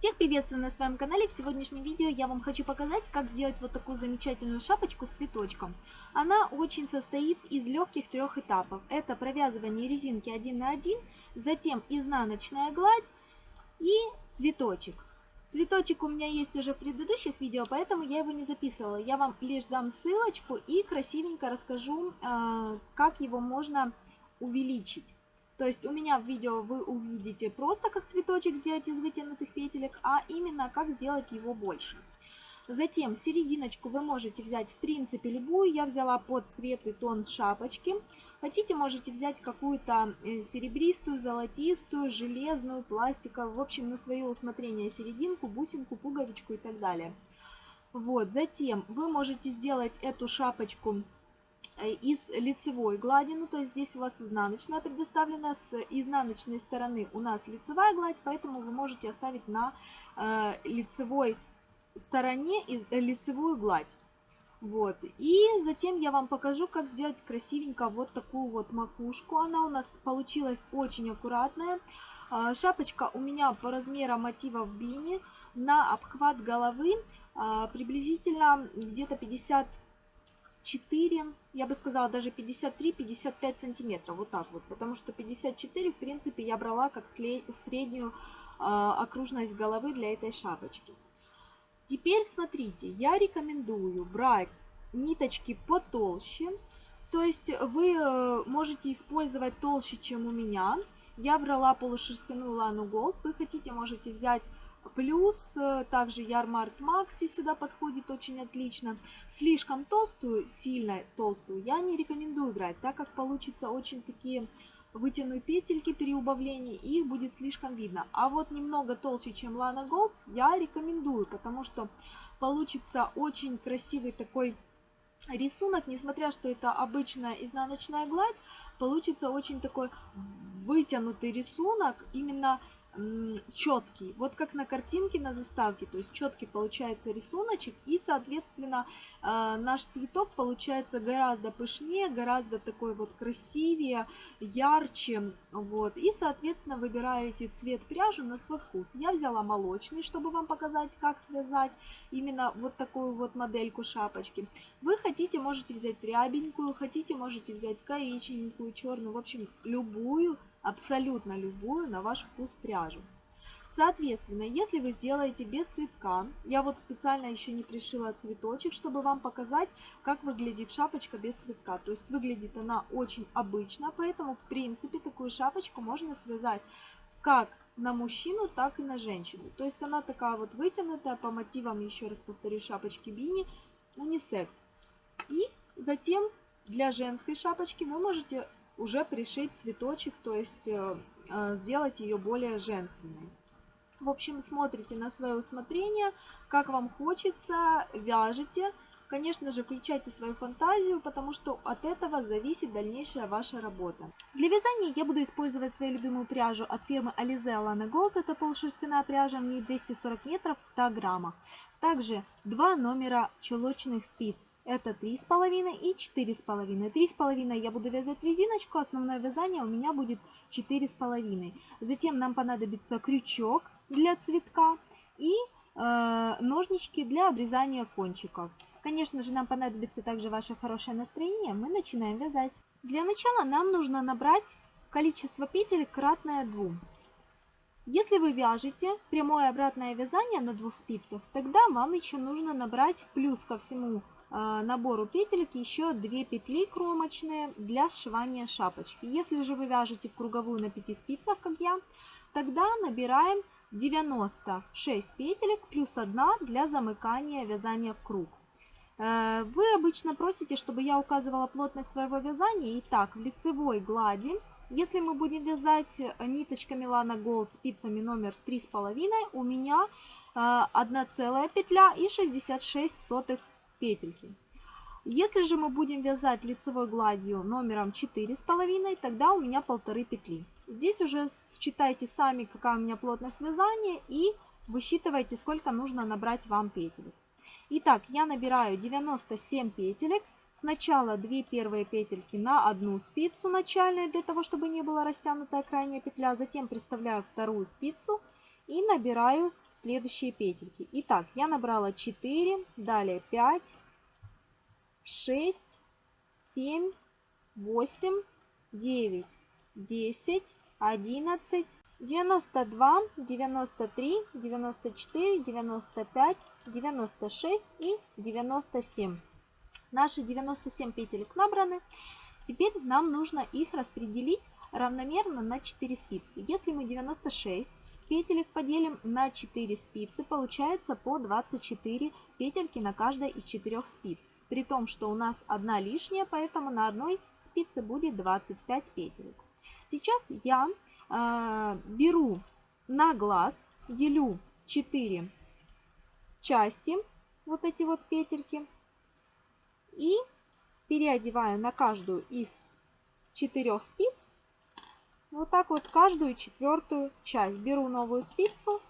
Всех приветствую на своем канале. В сегодняшнем видео я вам хочу показать, как сделать вот такую замечательную шапочку с цветочком. Она очень состоит из легких трех этапов. Это провязывание резинки 1 на 1, затем изнаночная гладь и цветочек. Цветочек у меня есть уже в предыдущих видео, поэтому я его не записывала. Я вам лишь дам ссылочку и красивенько расскажу, а, как его можно увеличить. То есть у меня в видео вы увидите просто как цветочек сделать из вытянутых петелек, а именно как сделать его больше. Затем серединочку вы можете взять в принципе любую. Я взяла под цвет и тон шапочки. Хотите, можете взять какую-то э, серебристую, золотистую, железную, пластиковую. В общем, на свое усмотрение серединку, бусинку, пуговичку и так далее. Вот, затем вы можете сделать эту шапочку из лицевой глади, ну то есть здесь у вас изнаночная предоставлена, с изнаночной стороны у нас лицевая гладь, поэтому вы можете оставить на э, лицевой стороне из, э, лицевую гладь. Вот, и затем я вам покажу, как сделать красивенько вот такую вот макушку. Она у нас получилась очень аккуратная. Э, шапочка у меня по размерам мотива в бини на обхват головы э, приблизительно где-то 50 4, я бы сказала даже 53-55 сантиметров, вот так вот, потому что 54, в принципе, я брала как среднюю э, окружность головы для этой шапочки. Теперь смотрите, я рекомендую брать ниточки потолще, то есть вы э, можете использовать толще, чем у меня. Я брала полушерстяную лану Gold, вы хотите, можете взять Плюс э, также Ярмарт Макси сюда подходит очень отлично. Слишком толстую, сильно толстую я не рекомендую брать, так как получится очень такие вытяну петельки при убавлении, и их будет слишком видно. А вот немного толще, чем Lana Gold, я рекомендую, потому что получится очень красивый такой рисунок, несмотря что это обычная изнаночная гладь, получится очень такой вытянутый рисунок, именно четкий, вот как на картинке на заставке, то есть четкий получается рисуночек, и, соответственно, э, наш цветок получается гораздо пышнее, гораздо такой вот красивее, ярче, вот, и, соответственно, выбираете цвет пряжи на свой вкус. Я взяла молочный, чтобы вам показать, как связать именно вот такую вот модельку шапочки. Вы хотите, можете взять рябенькую, хотите, можете взять коричневенькую, черную, в общем, любую, абсолютно любую на ваш вкус пряжу. Соответственно, если вы сделаете без цветка, я вот специально еще не пришила цветочек, чтобы вам показать, как выглядит шапочка без цветка. То есть выглядит она очень обычно, поэтому в принципе такую шапочку можно связать как на мужчину, так и на женщину. То есть она такая вот вытянутая, по мотивам, еще раз повторю, шапочки бини, унисекс. И затем для женской шапочки вы можете уже пришить цветочек, то есть э, э, сделать ее более женственной. В общем, смотрите на свое усмотрение, как вам хочется, вяжете. Конечно же, включайте свою фантазию, потому что от этого зависит дальнейшая ваша работа. Для вязания я буду использовать свою любимую пряжу от фирмы Alize Alana Gold. Это полушерстяная пряжа, в ней 240 метров в 100 граммах. Также два номера чулочных спиц это 3,5 и 4,5. 3,5 я буду вязать резиночку, основное вязание у меня будет 4,5. Затем нам понадобится крючок для цветка и э, ножнички для обрезания кончиков. Конечно же, нам понадобится также ваше хорошее настроение. Мы начинаем вязать. Для начала нам нужно набрать количество петель кратное 2. Если вы вяжете прямое обратное вязание на двух спицах, тогда вам еще нужно набрать плюс ко всему набору петелек еще 2 петли кромочные для сшивания шапочки. Если же вы вяжете в круговую на 5 спицах, как я, тогда набираем 96 петелек плюс 1 для замыкания вязания в круг. Э, вы обычно просите, чтобы я указывала плотность своего вязания. Итак, в лицевой глади, если мы будем вязать ниточками Lana Gold спицами номер 3,5, у меня 1 э, целая петля и 66 сотых петельки. Если же мы будем вязать лицевой гладью номером 4,5, тогда у меня полторы петли. Здесь уже считайте сами, какая у меня плотность вязания и высчитывайте, сколько нужно набрать вам петелек. Итак, я набираю 97 петелек. Сначала 2 первые петельки на одну спицу начальную, для того, чтобы не была растянутая крайняя петля. Затем приставляю вторую спицу и набираю следующие петельки. Итак, я набрала 4, далее 5, 6, 7, 8, 9, 10, 11, 92, 93, 94, 95, 96 и 97. Наши 97 петелек набраны. Теперь нам нужно их распределить равномерно на 4 спицы. Если мы 96 петелек поделим на 4 спицы, получается по 24 петельки на каждой из 4 спиц. При том, что у нас одна лишняя, поэтому на одной спице будет 25 петелек. Сейчас я э, беру на глаз, делю 4 части, вот эти вот петельки, и переодеваю на каждую из четырех спиц вот так вот каждую четвертую часть. Беру новую спицу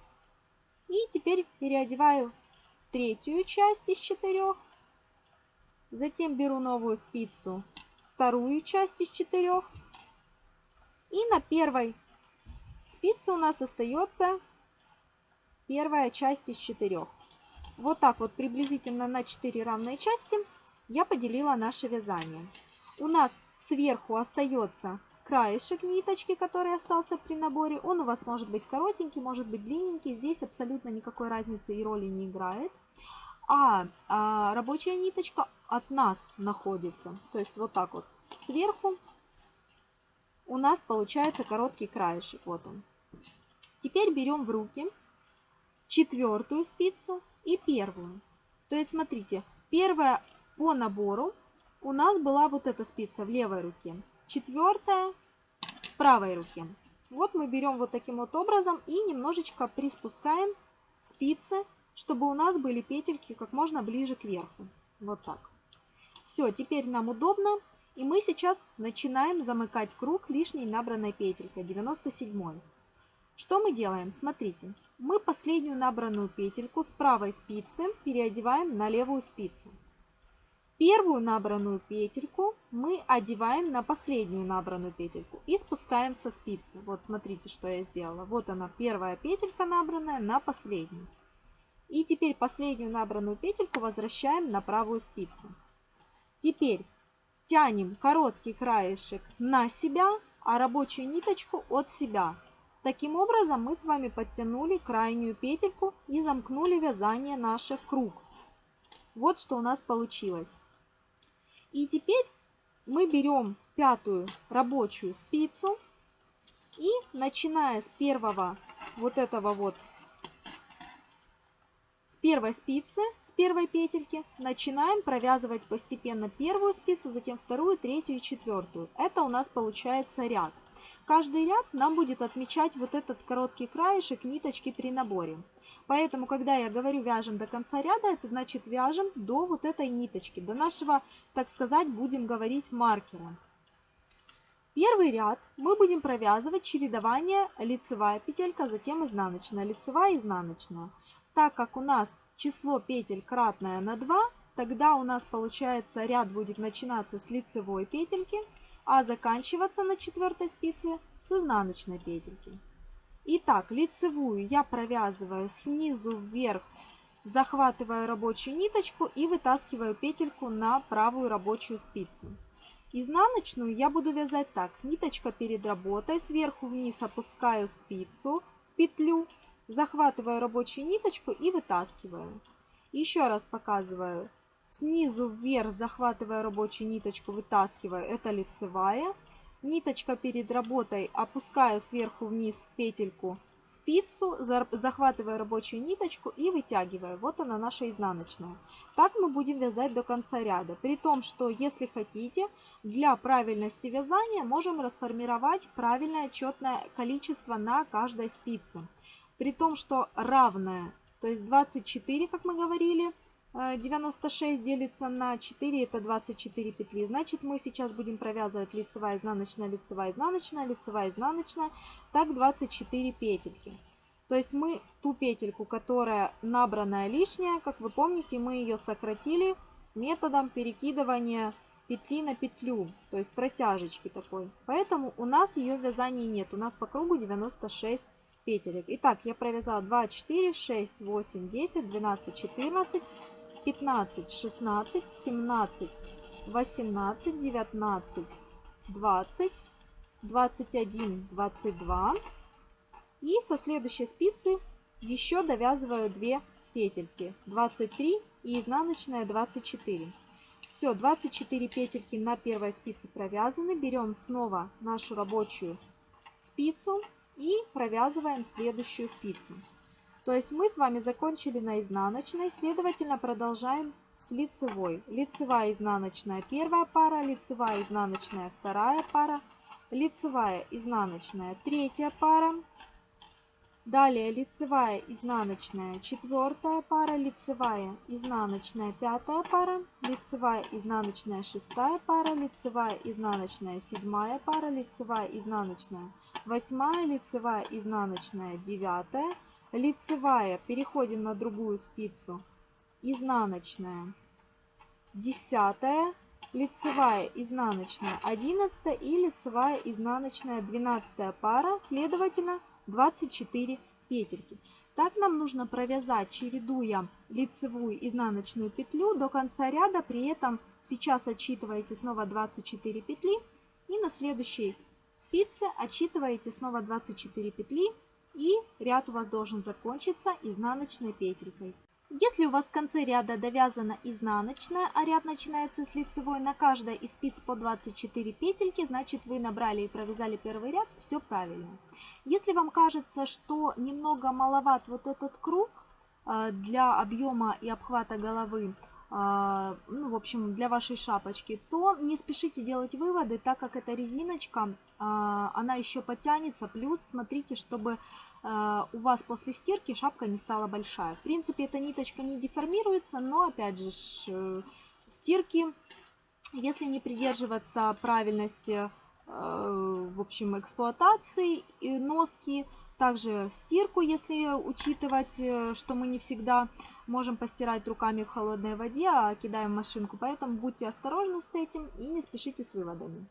и теперь переодеваю третью часть из четырех. Затем беру новую спицу, вторую часть из четырех. И на первой спице у нас остается первая часть из четырех. Вот так вот приблизительно на 4 равные части я поделила наше вязание. У нас сверху остается краешек ниточки, который остался при наборе. Он у вас может быть коротенький, может быть длинненький. Здесь абсолютно никакой разницы и роли не играет. А, а рабочая ниточка от нас находится. То есть вот так вот сверху у нас получается короткий краешек. Вот он. Теперь берем в руки четвертую спицу и первую. То есть смотрите, первая по набору у нас была вот эта спица в левой руке. Четвертая в правой руке. Вот мы берем вот таким вот образом и немножечко приспускаем спицы, чтобы у нас были петельки как можно ближе к верху. Вот так. Все, теперь нам удобно. И мы сейчас начинаем замыкать круг лишней набранной петелькой, 97 -й. Что мы делаем? Смотрите, мы последнюю набранную петельку с правой спицы переодеваем на левую спицу. Первую набранную петельку мы одеваем на последнюю набранную петельку и спускаем со спицы. Вот смотрите, что я сделала. Вот она, первая петелька набранная на последнюю. И теперь последнюю набранную петельку возвращаем на правую спицу. Теперь тянем короткий краешек на себя, а рабочую ниточку от себя. Таким образом мы с вами подтянули крайнюю петельку и замкнули вязание наше в круг. Вот что у нас получилось. И теперь мы берем пятую рабочую спицу и начиная с первого вот этого вот, с первой спицы, с первой петельки, начинаем провязывать постепенно первую спицу, затем вторую, третью и четвертую. Это у нас получается ряд. Каждый ряд нам будет отмечать вот этот короткий краешек ниточки при наборе. Поэтому, когда я говорю вяжем до конца ряда, это значит вяжем до вот этой ниточки, до нашего, так сказать, будем говорить маркера. Первый ряд мы будем провязывать чередование лицевая петелька, затем изнаночная, лицевая, изнаночная. Так как у нас число петель кратное на 2, тогда у нас получается ряд будет начинаться с лицевой петельки, а заканчиваться на четвертой спице с изнаночной петельки. Итак, лицевую я провязываю снизу вверх, захватываю рабочую ниточку и вытаскиваю петельку на правую рабочую спицу. Изнаночную я буду вязать так. Ниточка перед работой, сверху вниз опускаю спицу в петлю, захватываю рабочую ниточку и вытаскиваю. Еще раз показываю. Снизу вверх захватываю рабочую ниточку, вытаскиваю. Это лицевая. Ниточка перед работой опускаю сверху вниз в петельку спицу, захватываю рабочую ниточку и вытягиваю. Вот она наша изнаночная. Так мы будем вязать до конца ряда. При том, что если хотите, для правильности вязания можем расформировать правильное четное количество на каждой спице. При том, что равное, то есть 24, как мы говорили, 96 э, делится на 4, это 24 петли. Значит, мы сейчас будем провязывать лицевая, изнаночная, лицевая, изнаночная, лицевая, изнаночная. Так 24 петельки. То есть мы ту петельку, которая набранная лишняя, как вы помните, мы ее сократили методом перекидывания петли на петлю, то есть протяжечки такой. Поэтому у нас ее вязания нет. У нас по кругу 96 петелек. Итак, я провязала 2, 4, 6, 8, 10, 12, 14, 15, 16, 17, 18, 19, 20, 21, 22. И со следующей спицы еще довязываю 2 петельки. 23 и изнаночная 24. Все, 24 петельки на первой спице провязаны. Берем снова нашу рабочую спицу и провязываем следующую спицу. То есть мы с вами закончили на изнаночной, следовательно продолжаем с лицевой. Лицевая изнаночная первая пара, лицевая изнаночная вторая пара, лицевая изнаночная третья пара, Далее лицевая, изнаночная, четвертая пара, лицевая, изнаночная, пятая пара, лицевая, изнаночная, шестая пара, лицевая, изнаночная, седьмая пара, лицевая, изнаночная, восьмая, лицевая, изнаночная, девятая, лицевая, переходим на другую спицу, изнаночная, десятая, лицевая, изнаночная, одиннадцатая и лицевая, изнаночная, двенадцатая пара, следовательно, 24 петельки. Так нам нужно провязать, чередуя лицевую изнаночную петлю до конца ряда. При этом сейчас отсчитываете снова 24 петли. И на следующей спице отсчитываете снова 24 петли. И ряд у вас должен закончиться изнаночной петелькой. Если у вас в конце ряда довязана изнаночная, а ряд начинается с лицевой на каждой из спиц по 24 петельки, значит вы набрали и провязали первый ряд, все правильно. Если вам кажется, что немного маловат вот этот круг э, для объема и обхвата головы, ну, в общем, для вашей шапочки, то не спешите делать выводы, так как эта резиночка, э, она еще подтянется. Плюс смотрите, чтобы Э, у вас после стирки шапка не стала большая. В принципе, эта ниточка не деформируется, но опять же, стирки, если не придерживаться правильности, в общем, эксплуатации носки, также стирку, если учитывать, что мы не всегда можем постирать руками в холодной воде, а кидаем в машинку. Поэтому будьте осторожны с этим и не спешите с выводами.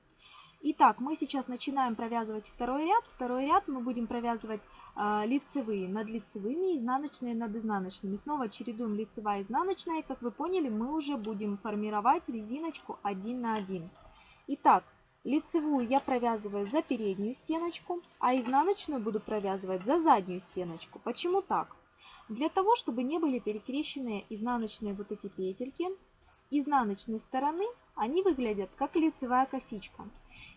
Итак, мы сейчас начинаем провязывать второй ряд. Второй ряд мы будем провязывать э, лицевые над лицевыми, изнаночные над изнаночными. Снова чередуем лицевая и изнаночная. Как вы поняли, мы уже будем формировать резиночку 1 на 1. Итак, лицевую я провязываю за переднюю стеночку, а изнаночную буду провязывать за заднюю стеночку. Почему так? Для того, чтобы не были перекрещенные изнаночные вот эти петельки, с изнаночной стороны они выглядят как лицевая косичка.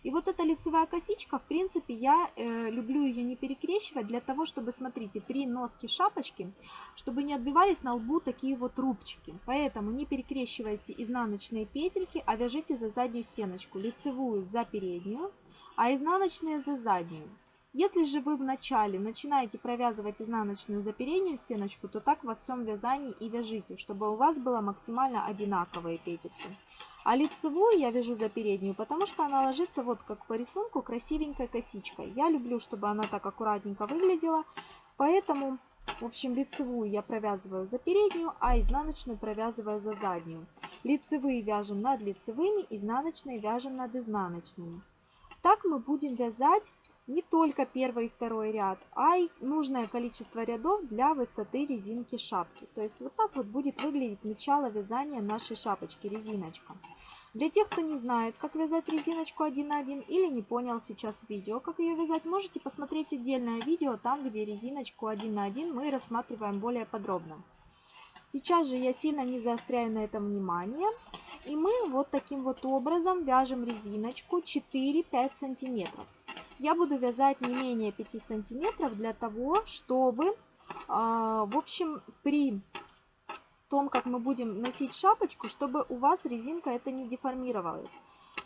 И вот эта лицевая косичка, в принципе, я э, люблю ее не перекрещивать для того, чтобы, смотрите, при носке шапочки, чтобы не отбивались на лбу такие вот рубчики. Поэтому не перекрещивайте изнаночные петельки, а вяжите за заднюю стеночку, лицевую за переднюю, а изнаночные за заднюю. Если же вы в начале начинаете провязывать изнаночную за переднюю стеночку, то так во всем вязании и вяжите, чтобы у вас было максимально одинаковые петельки. А лицевую я вяжу за переднюю, потому что она ложится вот как по рисунку красивенькой косичкой. Я люблю, чтобы она так аккуратненько выглядела, поэтому, в общем, лицевую я провязываю за переднюю, а изнаночную провязываю за заднюю. Лицевые вяжем над лицевыми, изнаночные вяжем над изнаночными. Так мы будем вязать не только первый и второй ряд, а и нужное количество рядов для высоты резинки шапки. То есть вот так вот будет выглядеть начало вязания нашей шапочки, резиночка. Для тех, кто не знает, как вязать резиночку 1 на 1 или не понял сейчас видео, как ее вязать, можете посмотреть отдельное видео, там, где резиночку 1 на 1 мы рассматриваем более подробно. Сейчас же я сильно не заостряю на этом внимание. И мы вот таким вот образом вяжем резиночку 4-5 сантиметров я буду вязать не менее 5 сантиметров для того, чтобы, а, в общем, при том, как мы будем носить шапочку, чтобы у вас резинка это не деформировалась.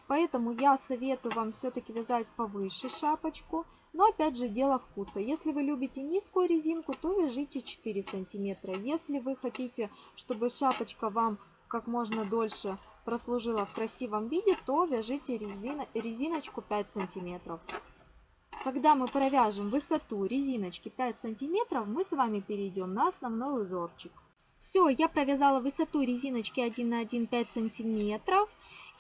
Поэтому я советую вам все-таки вязать повыше шапочку. Но опять же дело вкуса. Если вы любите низкую резинку, то вяжите 4 сантиметра. Если вы хотите, чтобы шапочка вам как можно дольше прослужила в красивом виде, то вяжите резина, резиночку 5 сантиметров. Когда мы провяжем высоту резиночки 5 сантиметров, мы с вами перейдем на основной узорчик. Все, я провязала высоту резиночки 1 на 1 5 сантиметров.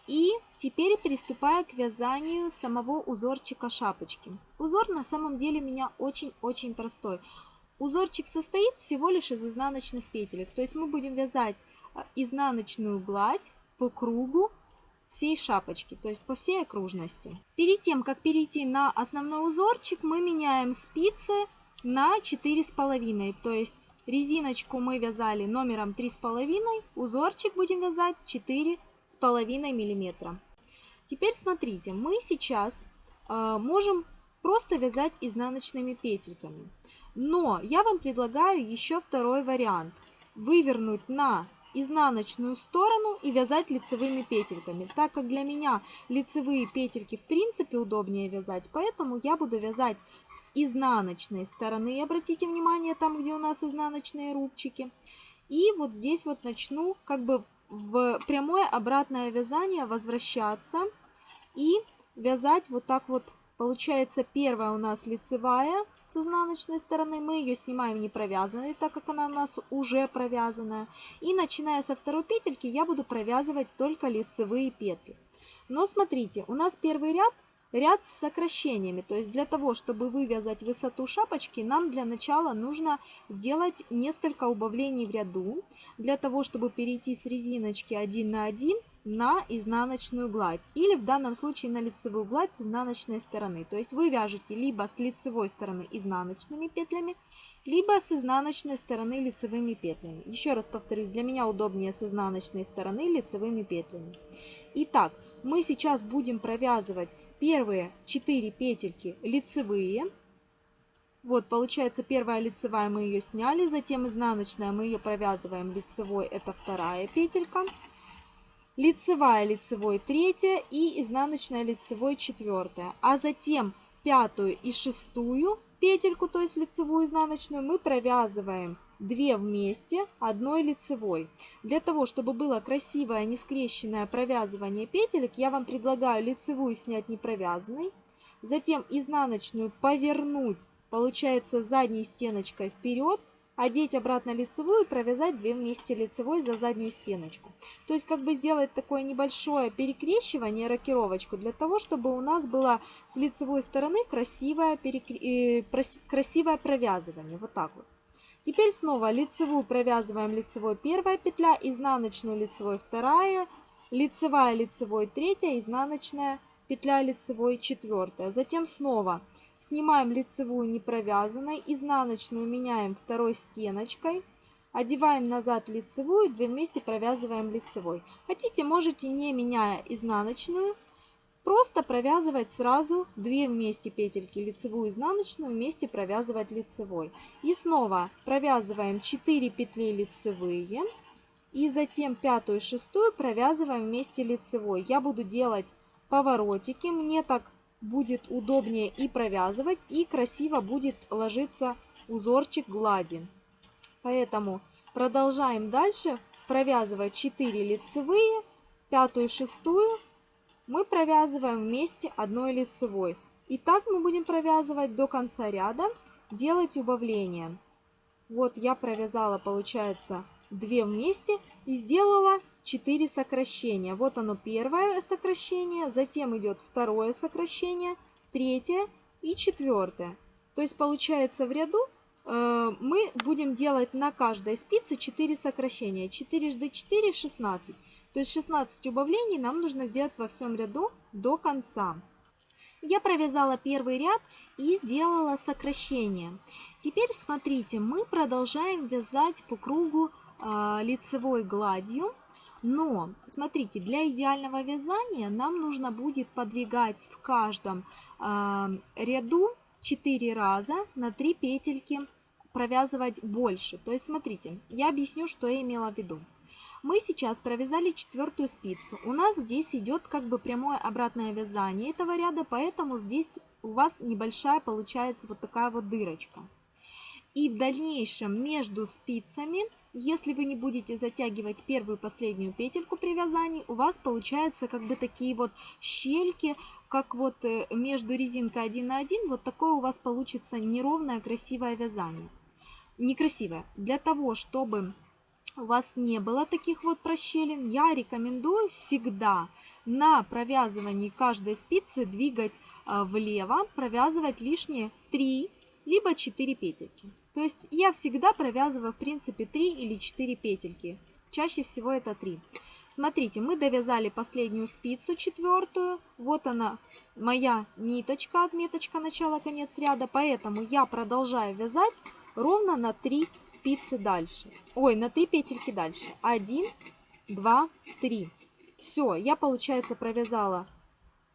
И теперь приступаю к вязанию самого узорчика шапочки. Узор на самом деле у меня очень-очень простой. Узорчик состоит всего лишь из изнаночных петелек. То есть мы будем вязать а, изнаночную гладь по кругу всей шапочки, то есть по всей окружности. Перед тем, как перейти на основной узорчик, мы меняем спицы на 4,5. То есть резиночку мы вязали номером 3,5, узорчик будем вязать 4,5 миллиметра. Теперь смотрите, мы сейчас э, можем просто вязать изнаночными петельками. Но я вам предлагаю еще второй вариант. Вывернуть на изнаночную сторону и вязать лицевыми петельками. Так как для меня лицевые петельки в принципе удобнее вязать, поэтому я буду вязать с изнаночной стороны. Обратите внимание, там где у нас изнаночные рубчики. И вот здесь вот начну как бы в прямое обратное вязание возвращаться и вязать вот так вот. Получается первая у нас лицевая с изнаночной стороны. Мы ее снимаем не провязанной, так как она у нас уже провязанная. И начиная со второй петельки я буду провязывать только лицевые петли. Но смотрите, у нас первый ряд ряд с сокращениями. То есть для того, чтобы вывязать высоту шапочки, нам для начала нужно сделать несколько убавлений в ряду. Для того, чтобы перейти с резиночки 1 на 1 на изнаночную гладь или в данном случае на лицевую гладь с изнаночной стороны. То есть вы вяжете либо с лицевой стороны изнаночными петлями, либо с изнаночной стороны лицевыми петлями. Еще раз повторюсь, для меня удобнее с изнаночной стороны лицевыми петлями. Итак, мы сейчас будем провязывать первые 4 петельки лицевые. Вот, получается, первая лицевая мы ее сняли, затем изнаночная мы ее провязываем лицевой, это вторая петелька лицевая лицевой третья и изнаночная лицевой четвертая. А затем пятую и шестую петельку, то есть лицевую изнаночную, мы провязываем 2 вместе одной лицевой. Для того, чтобы было красивое не скрещенное провязывание петелек, я вам предлагаю лицевую снять не провязанной, затем изнаночную повернуть, получается задней стеночкой вперед, одеть обратно лицевую и провязать 2 вместе лицевой за заднюю стеночку. То есть как бы сделать такое небольшое перекрещивание, рокировочку, для того, чтобы у нас было с лицевой стороны красивое, перекр... э, красивое провязывание. Вот так вот. Теперь снова лицевую провязываем лицевой первая петля, изнаночную лицевой вторая, лицевая лицевой третья, изнаночная петля лицевой четвертая. Затем снова Снимаем лицевую не провязанной, изнаночную меняем второй стеночкой. Одеваем назад лицевую, две вместе провязываем лицевой. Хотите, можете не меняя изнаночную, просто провязывать сразу две вместе петельки лицевую изнаночную вместе провязывать лицевой и снова провязываем 4 петли лицевые и затем пятую и шестую провязываем вместе лицевой я буду делать поворотики мне так будет удобнее и провязывать, и красиво будет ложиться узорчик глади. Поэтому продолжаем дальше провязывать 4 лицевые, пятую, шестую мы провязываем вместе одной лицевой. И так мы будем провязывать до конца ряда, делать убавление. Вот я провязала, получается, 2 вместе и сделала 4 сокращения. Вот оно первое сокращение, затем идет второе сокращение, третье и четвертое. То есть получается в ряду э, мы будем делать на каждой спице 4 сокращения. 4 жды 4 16. То есть 16 убавлений нам нужно сделать во всем ряду до конца. Я провязала первый ряд и сделала сокращение. Теперь смотрите, мы продолжаем вязать по кругу э, лицевой гладью. Но, смотрите, для идеального вязания нам нужно будет подвигать в каждом э, ряду 4 раза на 3 петельки провязывать больше. То есть, смотрите, я объясню, что я имела в виду. Мы сейчас провязали четвертую спицу. У нас здесь идет как бы прямое обратное вязание этого ряда, поэтому здесь у вас небольшая получается вот такая вот дырочка. И в дальнейшем между спицами если вы не будете затягивать первую и последнюю петельку при вязании, у вас получаются как бы такие вот щельки, как вот э, между резинкой 1 на 1, вот такое у вас получится неровное красивое вязание. Некрасивое. Для того, чтобы у вас не было таких вот прощелин, я рекомендую всегда на провязывании каждой спицы двигать а, влево, провязывать лишние 3 либо 4 петельки. То есть я всегда провязываю в принципе 3 или 4 петельки. Чаще всего это 3. Смотрите, мы довязали последнюю спицу, четвертую. Вот она, моя ниточка, отметочка начала-конец ряда. Поэтому я продолжаю вязать ровно на 3 спицы дальше. Ой, на 3 петельки дальше. 1, 2, 3. Все, я, получается, провязала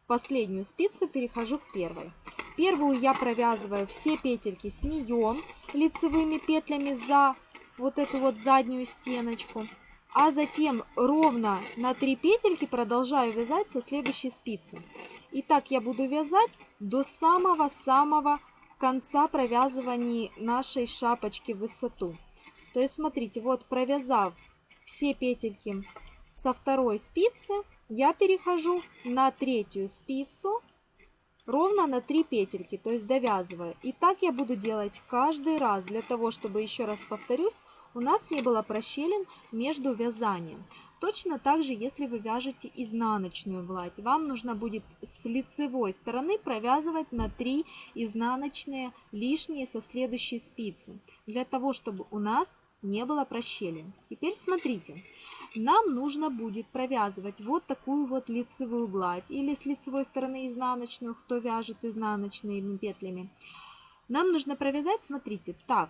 последнюю спицу, перехожу к первой. Первую я провязываю все петельки с нее лицевыми петлями за вот эту вот заднюю стеночку а затем ровно на 3 петельки продолжаю вязать со следующей спицы. И так я буду вязать до самого-самого конца провязывания нашей шапочки в высоту. То есть смотрите, вот провязав все петельки со второй спицы, я перехожу на третью спицу ровно на 3 петельки, то есть довязываю. И так я буду делать каждый раз, для того, чтобы, еще раз повторюсь, у нас не было прощелин между вязанием. Точно так же, если вы вяжете изнаночную гладь, вам нужно будет с лицевой стороны провязывать на 3 изнаночные лишние со следующей спицы, для того, чтобы у нас не было прощелин. Теперь смотрите, нам нужно будет провязывать вот такую вот лицевую гладь или с лицевой стороны изнаночную, кто вяжет изнаночными петлями. Нам нужно провязать, смотрите, так,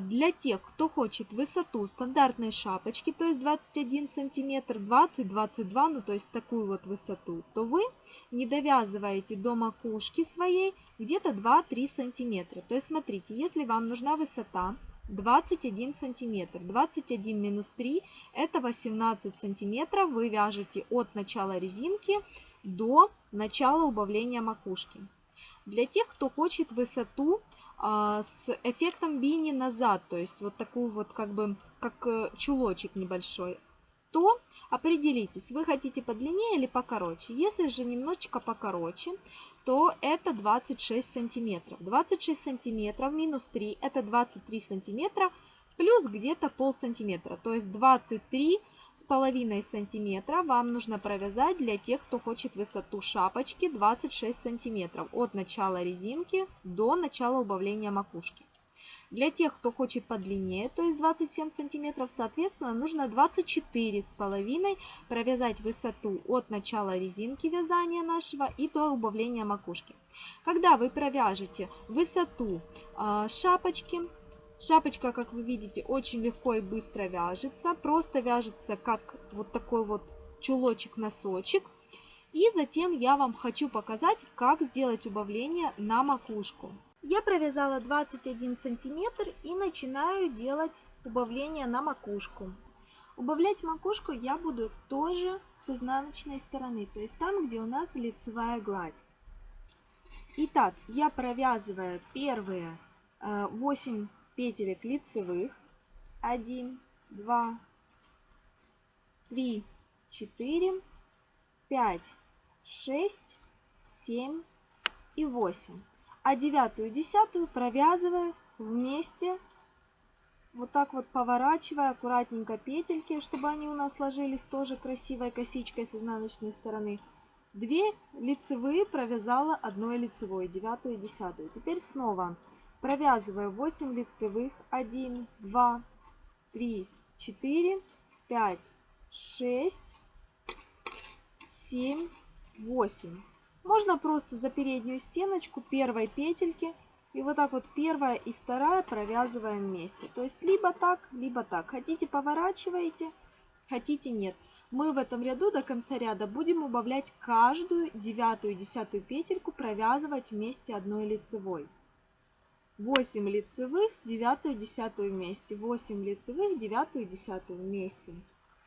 для тех, кто хочет высоту стандартной шапочки, то есть 21 сантиметр, 20-22, ну то есть такую вот высоту, то вы не довязываете до макушки своей где-то 2-3 сантиметра. То есть смотрите, если вам нужна высота 21 сантиметр, 21 минус 3 это 18 сантиметров, вы вяжете от начала резинки до начала убавления макушки. Для тех, кто хочет высоту а, с эффектом бини назад, то есть вот такую вот как бы, как э, чулочек небольшой, то определитесь, вы хотите подлиннее или покороче. Если же немножечко покороче, то это 26 сантиметров. 26 сантиметров минус 3 это 23 сантиметра плюс где-то пол сантиметра. То есть 23 с половиной сантиметра вам нужно провязать для тех, кто хочет высоту шапочки 26 сантиметров от начала резинки до начала убавления макушки. Для тех, кто хочет подлиннее, то есть 27 сантиметров, соответственно, нужно 24 с половиной провязать высоту от начала резинки вязания нашего и до убавления макушки. Когда вы провяжете высоту э, шапочки, Шапочка, как вы видите, очень легко и быстро вяжется. Просто вяжется как вот такой вот чулочек-носочек. И затем я вам хочу показать, как сделать убавление на макушку. Я провязала 21 сантиметр и начинаю делать убавление на макушку. Убавлять макушку я буду тоже с изнаночной стороны, то есть там, где у нас лицевая гладь. Итак, я провязываю первые 8 э, петелек лицевых. 1, 2, 3, 4, 5, 6, 7 и 8. А девятую и десятую провязываю вместе, вот так вот поворачивая аккуратненько петельки, чтобы они у нас ложились тоже красивой косичкой с изнаночной стороны. Две лицевые провязала одной лицевой, девятую и десятую. Теперь снова Провязываю 8 лицевых. 1, 2, 3, 4, 5, 6, 7, 8. Можно просто за переднюю стеночку первой петельки и вот так вот первая и вторая провязываем вместе. То есть либо так, либо так. Хотите поворачиваете, хотите нет. Мы в этом ряду до конца ряда будем убавлять каждую девятую и десятую петельку, провязывать вместе одной лицевой. 8 лицевых, 9 10 вместе, 8 лицевых, 9 10 вместе.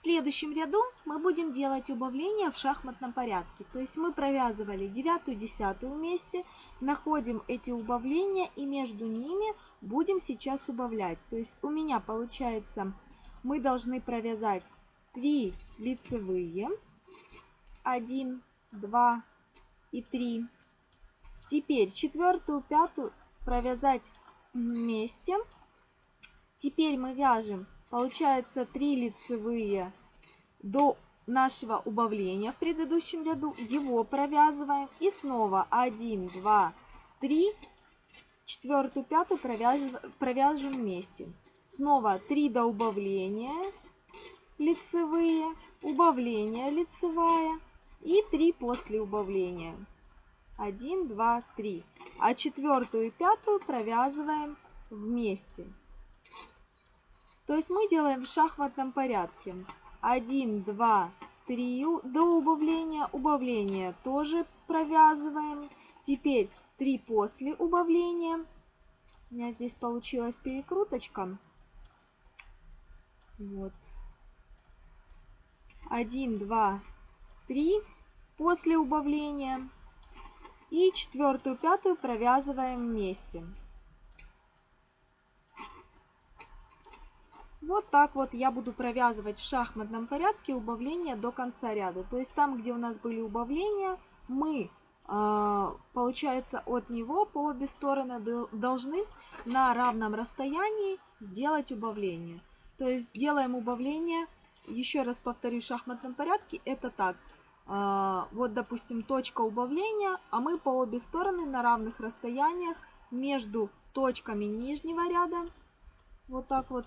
Следующем ряду мы будем делать убавления в шахматном порядке. То есть мы провязывали 9 10 вместе, находим эти убавления и между ними будем сейчас убавлять. То есть у меня получается, мы должны провязать 3 лицевые, 1, 2 и 3. Теперь четвертую, пятую провязать вместе. Теперь мы вяжем, получается 3 лицевые до нашего убавления в предыдущем ряду, его провязываем и снова 1, 2, 3, четвертую, пятую провяжем вместе. Снова 3 до убавления лицевые, убавление лицевая и 3 после убавления. 1, 2, 3. А четвертую и пятую провязываем вместе. То есть мы делаем в шахматном порядке. 1, 2, 3 до убавления. Убавление тоже провязываем. Теперь 3 после убавления. У меня здесь получилась перекруточка. Вот. 1, 2, 3 после убавления. И четвертую, пятую провязываем вместе. Вот так вот я буду провязывать в шахматном порядке убавления до конца ряда. То есть там, где у нас были убавления, мы, э, получается, от него по обе стороны должны на равном расстоянии сделать убавление. То есть делаем убавление, еще раз повторю, в шахматном порядке, это так. Э, вот, допустим, точка убавления, а мы по обе стороны на равных расстояниях между точками нижнего ряда, вот так вот,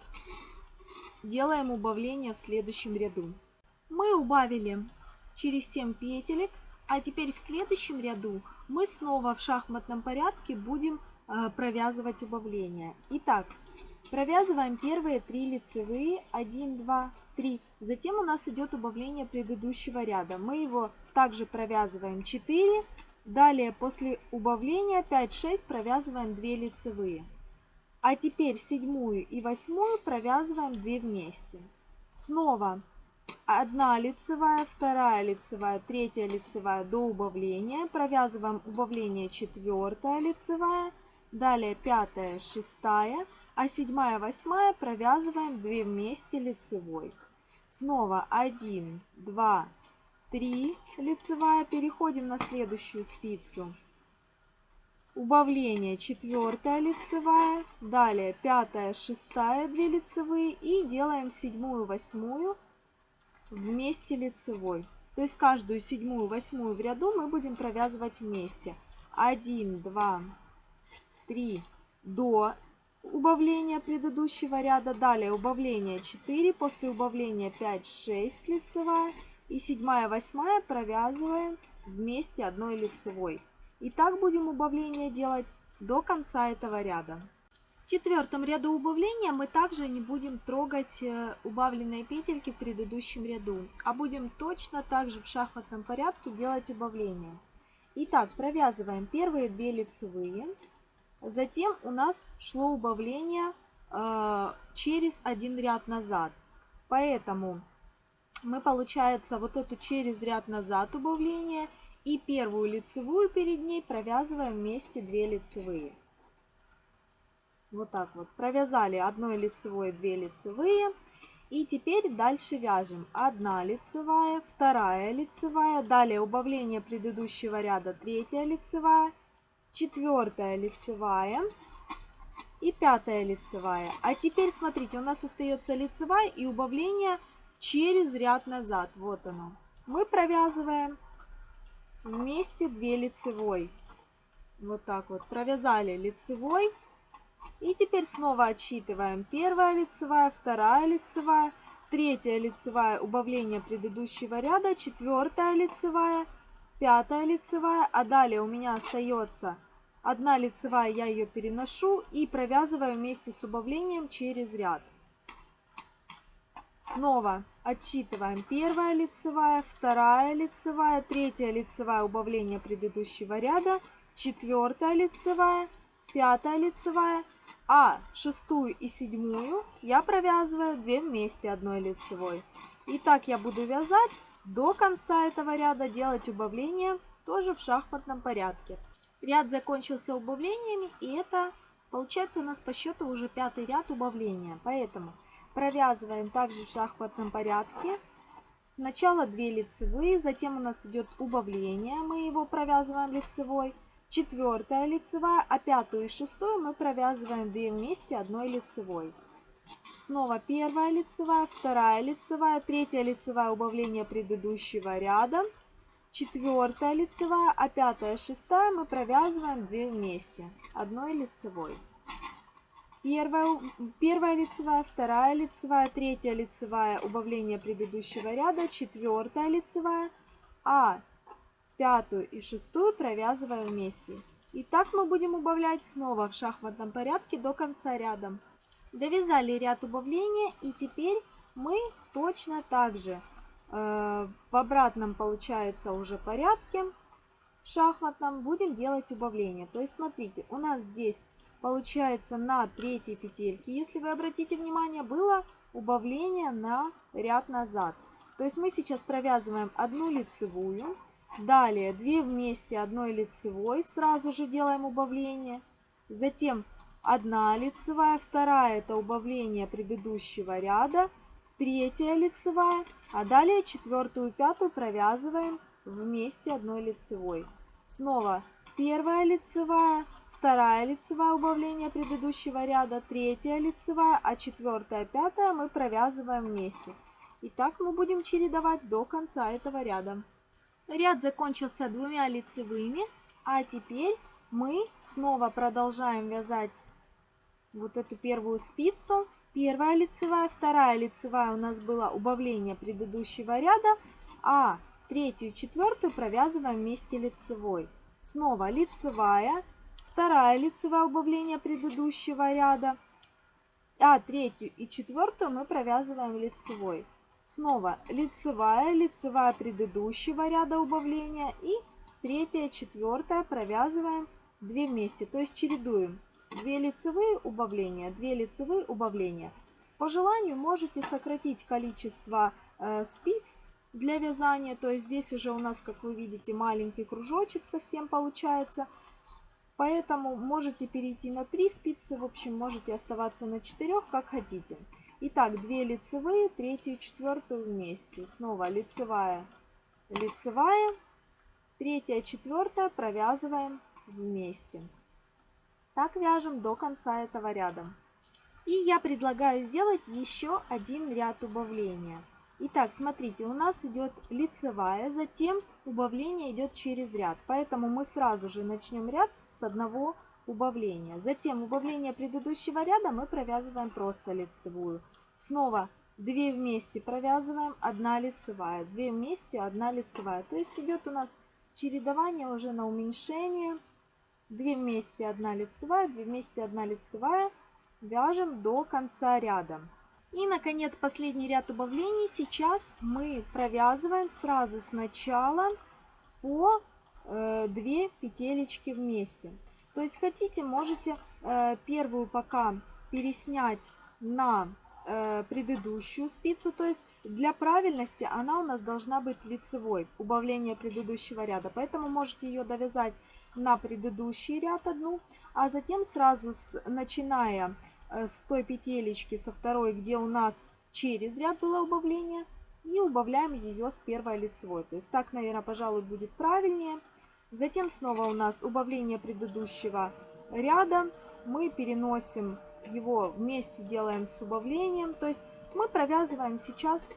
делаем убавление в следующем ряду. Мы убавили через 7 петелек, а теперь в следующем ряду мы снова в шахматном порядке будем э, провязывать убавление. Итак, провязываем первые три лицевые, 1, 2, 3. Затем у нас идет убавление предыдущего ряда. Мы его также провязываем 4. Далее после убавления 5-6 провязываем 2 лицевые. А теперь седьмую и восьмую провязываем 2 вместе. Снова одна лицевая, вторая лицевая, третья лицевая до убавления. Провязываем убавление четвертая лицевая, далее пятая, шестая, а седьмая, восьмая провязываем 2 вместе лицевой. Снова 1, 2, 3 лицевая, переходим на следующую спицу убавление четвертая лицевая, далее пятая, шестая, 2 лицевые и делаем седьмую, восьмую вместе лицевой. То есть каждую седьмую, восьмую в ряду мы будем провязывать вместе. 1, 2, 3 до убавления предыдущего ряда. Далее убавление 4, после убавления 5, 6 лицевая. И седьмая, восьмая провязываем вместе одной лицевой. И так будем убавление делать до конца этого ряда. В четвертом ряду убавления мы также не будем трогать э, убавленные петельки в предыдущем ряду, а будем точно так же в шахматном порядке делать убавление. Итак, провязываем первые две лицевые, затем у нас шло убавление э, через один ряд назад. Поэтому мы, получается, вот эту через ряд назад убавление – и первую лицевую перед ней провязываем вместе 2 лицевые. Вот так вот. Провязали одной лицевой 2 лицевые. И теперь дальше вяжем 1 лицевая, 2 лицевая, далее убавление предыдущего ряда 3 лицевая, 4 лицевая и 5 лицевая. А теперь смотрите, у нас остается лицевая и убавление через ряд назад. Вот оно. Мы провязываем вместе 2 лицевой. Вот так вот. Провязали лицевой. И теперь снова отсчитываем. Первая лицевая, вторая лицевая, третья лицевая, убавление предыдущего ряда, четвертая лицевая, пятая лицевая. А далее у меня остается одна лицевая, я ее переношу и провязываю вместе с убавлением через ряд. Снова отсчитываем первая лицевая, вторая лицевая, третья лицевая убавление предыдущего ряда, четвертая лицевая, пятая лицевая, а шестую и седьмую я провязываю 2 вместе одной лицевой. И так я буду вязать до конца этого ряда, делать убавление тоже в шахматном порядке. Ряд закончился убавлениями, и это получается у нас по счету уже пятый ряд убавления. Поэтому Провязываем также в шахматном порядке. Сначала 2 лицевые, затем у нас идет убавление, мы его провязываем лицевой. Четвертая лицевая, а пятую и шестую мы провязываем 2 вместе одной лицевой. Снова первая лицевая, вторая лицевая, третья лицевая убавление предыдущего ряда, четвертая лицевая, а пятая, шестая мы провязываем 2 вместе, одной лицевой. Первая, первая лицевая, вторая лицевая, третья лицевая, убавление предыдущего ряда, четвертая лицевая, а пятую и шестую провязываем вместе. И так мы будем убавлять снова в шахматном порядке до конца ряда. Довязали ряд убавления и теперь мы точно так же э, в обратном получается уже порядке шахматном будем делать убавление. То есть смотрите, у нас здесь получается на третьей петельке, если вы обратите внимание, было убавление на ряд назад. То есть мы сейчас провязываем одну лицевую, далее 2 вместе одной лицевой, сразу же делаем убавление, затем одна лицевая, вторая это убавление предыдущего ряда, третья лицевая, а далее четвертую и пятую провязываем вместе одной лицевой. Снова первая лицевая, вторая лицевая убавление предыдущего ряда, третья лицевая, а четвертая, пятая мы провязываем вместе. И так мы будем чередовать до конца этого ряда. Ряд закончился двумя лицевыми, а теперь мы снова продолжаем вязать вот эту первую спицу. Первая лицевая, вторая лицевая у нас было убавление предыдущего ряда, а третью и четвертую провязываем вместе лицевой. Снова лицевая, вторая лицевая убавление предыдущего ряда, а третью и четвертую мы провязываем лицевой. Снова лицевая, лицевая предыдущего ряда убавления и третья, четвертая провязываем 2 вместе, то есть чередуем 2 лицевые убавления, 2 лицевые убавления. По желанию можете сократить количество э, спиц для вязания, то есть здесь уже у нас, как вы видите, маленький кружочек совсем получается – Поэтому можете перейти на 3 спицы, в общем, можете оставаться на 4, как хотите. Итак, 2 лицевые, третью и четвертую вместе. Снова лицевая, лицевая, третья, четвертая провязываем вместе. Так вяжем до конца этого ряда. И я предлагаю сделать еще один ряд убавления. Итак, смотрите, у нас идет лицевая, затем убавление идет через ряд. Поэтому мы сразу же начнем ряд с одного убавления. Затем убавление предыдущего ряда мы провязываем просто лицевую. Снова 2 вместе провязываем, 1 лицевая, 2 вместе, 1 лицевая. То есть идет у нас чередование уже на уменьшение. 2 вместе, 1 лицевая, 2 вместе, 1 лицевая. Вяжем до конца ряда. И, наконец, последний ряд убавлений. Сейчас мы провязываем сразу сначала по э, 2 петелечки вместе. То есть хотите, можете э, первую пока переснять на э, предыдущую спицу. То есть для правильности она у нас должна быть лицевой, убавление предыдущего ряда. Поэтому можете ее довязать на предыдущий ряд одну, а затем сразу с, начиная Э, с той петелечки, со второй, где у нас через ряд было убавление, и убавляем ее с первой лицевой. То есть так, наверное, пожалуй, будет правильнее. Затем снова у нас убавление предыдущего ряда. Мы переносим его вместе, делаем с убавлением. То есть мы провязываем сейчас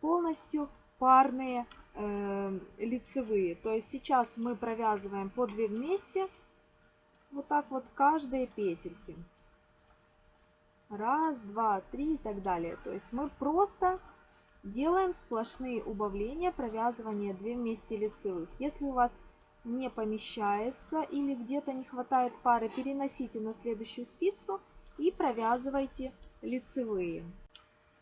полностью парные э, лицевые. То есть сейчас мы провязываем по 2 вместе, вот так вот каждые петельки. Раз, два, три и так далее. То есть мы просто делаем сплошные убавления, провязывание 2 вместе лицевых. Если у вас не помещается или где-то не хватает пары, переносите на следующую спицу и провязывайте лицевые.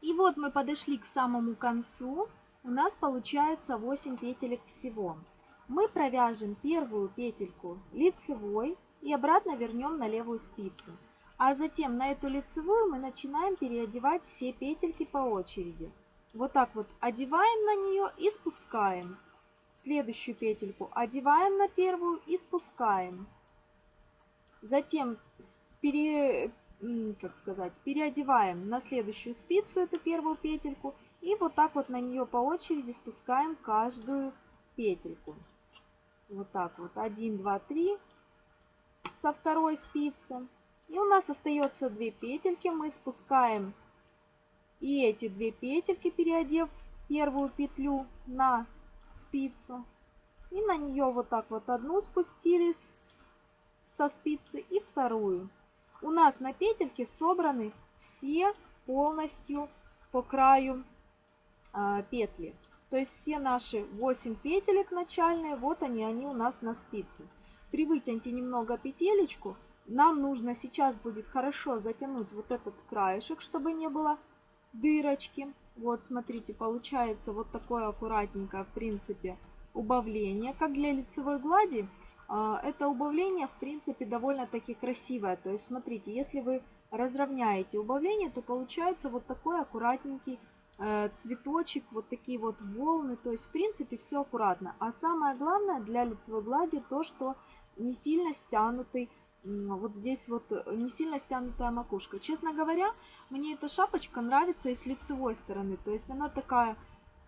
И вот мы подошли к самому концу. У нас получается 8 петелек всего. Мы провяжем первую петельку лицевой и обратно вернем на левую спицу. А затем на эту лицевую мы начинаем переодевать все петельки по очереди. Вот так вот одеваем на нее и спускаем. Следующую петельку одеваем на первую и спускаем. Затем пере, как сказать, переодеваем на следующую спицу эту первую петельку. И вот так вот на нее по очереди спускаем каждую петельку. Вот так вот. 1, 2, 3 со второй спицы. И у нас остается две петельки. Мы спускаем И эти две петельки, переодев первую петлю на спицу. И на нее вот так вот одну спустили со спицы и вторую. У нас на петельке собраны все полностью по краю э, петли. То есть все наши 8 петелек начальные, вот они, они у нас на спице. Привытяньте немного петелечку. Нам нужно сейчас будет хорошо затянуть вот этот краешек, чтобы не было дырочки. Вот, смотрите, получается вот такое аккуратненькое, в принципе, убавление. Как для лицевой глади, а, это убавление, в принципе, довольно-таки красивое. То есть, смотрите, если вы разровняете убавление, то получается вот такой аккуратненький э, цветочек, вот такие вот волны. То есть, в принципе, все аккуратно. А самое главное для лицевой глади то, что не сильно стянутый вот здесь вот э, не сильно стянутая макушка. Честно говоря, мне эта шапочка нравится и с лицевой стороны. То есть она такая,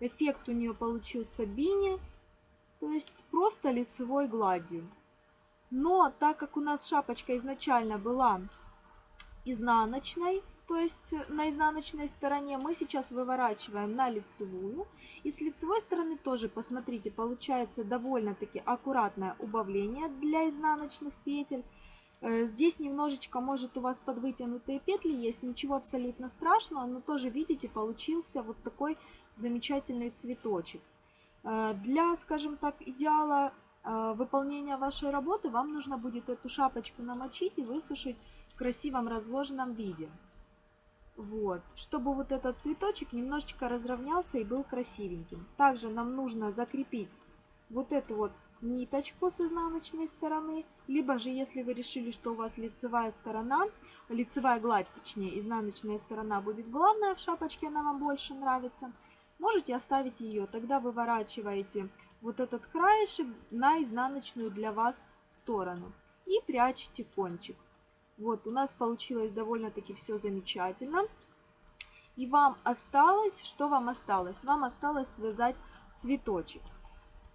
эффект у нее получился бини, то есть просто лицевой гладью. Но так как у нас шапочка изначально была изнаночной, то есть на изнаночной стороне мы сейчас выворачиваем на лицевую. И с лицевой стороны тоже, посмотрите, получается довольно-таки аккуратное убавление для изнаночных петель. Э, здесь немножечко, может, у вас подвытянутые петли есть, ничего абсолютно страшного, но тоже, видите, получился вот такой замечательный цветочек. Э, для, скажем так, идеала э, выполнения вашей работы вам нужно будет эту шапочку намочить и высушить в красивом разложенном виде. Вот, чтобы вот этот цветочек немножечко разровнялся и был красивеньким. Также нам нужно закрепить вот эту вот ниточку с изнаночной стороны, либо же если вы решили, что у вас лицевая сторона, лицевая гладь, точнее, изнаночная сторона будет главная в шапочке, она вам больше нравится, можете оставить ее. Тогда выворачиваете вот этот краешек на изнаночную для вас сторону и прячете кончик. Вот, у нас получилось довольно-таки все замечательно. И вам осталось, что вам осталось? Вам осталось связать цветочек.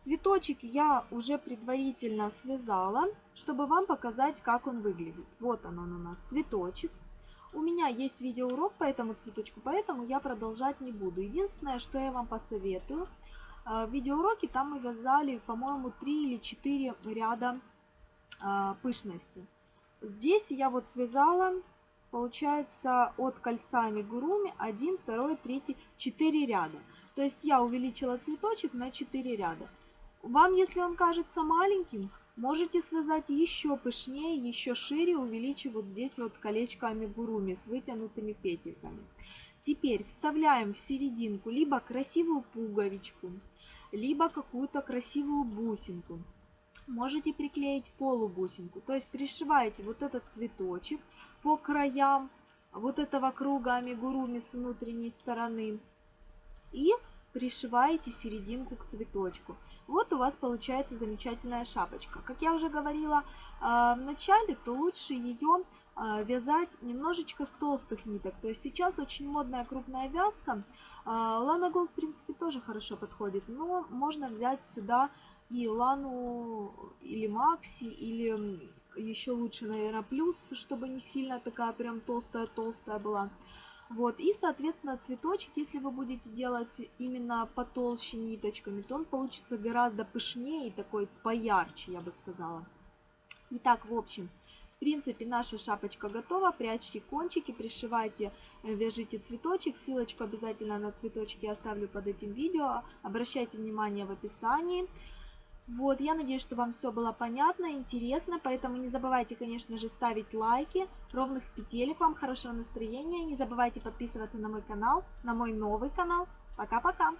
Цветочек я уже предварительно связала, чтобы вам показать, как он выглядит. Вот он, он у нас, цветочек. У меня есть видеоурок по этому цветочку, поэтому я продолжать не буду. Единственное, что я вам посоветую, э, в видеоуроке там мы вязали, по-моему, 3 или 4 ряда э, пышности. Здесь я вот связала, получается, от кольца амигуруми 1, 2, 3, 4 ряда. То есть я увеличила цветочек на 4 ряда. Вам, если он кажется маленьким, можете связать еще пышнее, еще шире, увеличив вот здесь вот колечко амигуруми с вытянутыми петельками. Теперь вставляем в серединку либо красивую пуговичку, либо какую-то красивую бусинку. Можете приклеить полубусинку, то есть пришиваете вот этот цветочек по краям вот этого круга амигуруми с внутренней стороны и пришиваете серединку к цветочку. Вот у вас получается замечательная шапочка. Как я уже говорила э, в начале, то лучше ее э, вязать немножечко с толстых ниток. То есть сейчас очень модная крупная вязка. Лана Голд, в принципе, тоже хорошо подходит, но можно взять сюда и Лану или Макси, или еще лучше, наверное, Плюс, чтобы не сильно такая прям толстая-толстая была. Вот, и, соответственно, цветочек, если вы будете делать именно потолще ниточками, то он получится гораздо пышнее и такой поярче, я бы сказала. Итак, в общем, в принципе, наша шапочка готова. Прячьте кончики, пришивайте, э, вяжите цветочек. Ссылочку обязательно на цветочки оставлю под этим видео. Обращайте внимание в описании. Вот, я надеюсь, что вам все было понятно, интересно, поэтому не забывайте, конечно же, ставить лайки, ровных петелек вам, хорошего настроения, не забывайте подписываться на мой канал, на мой новый канал. Пока-пока!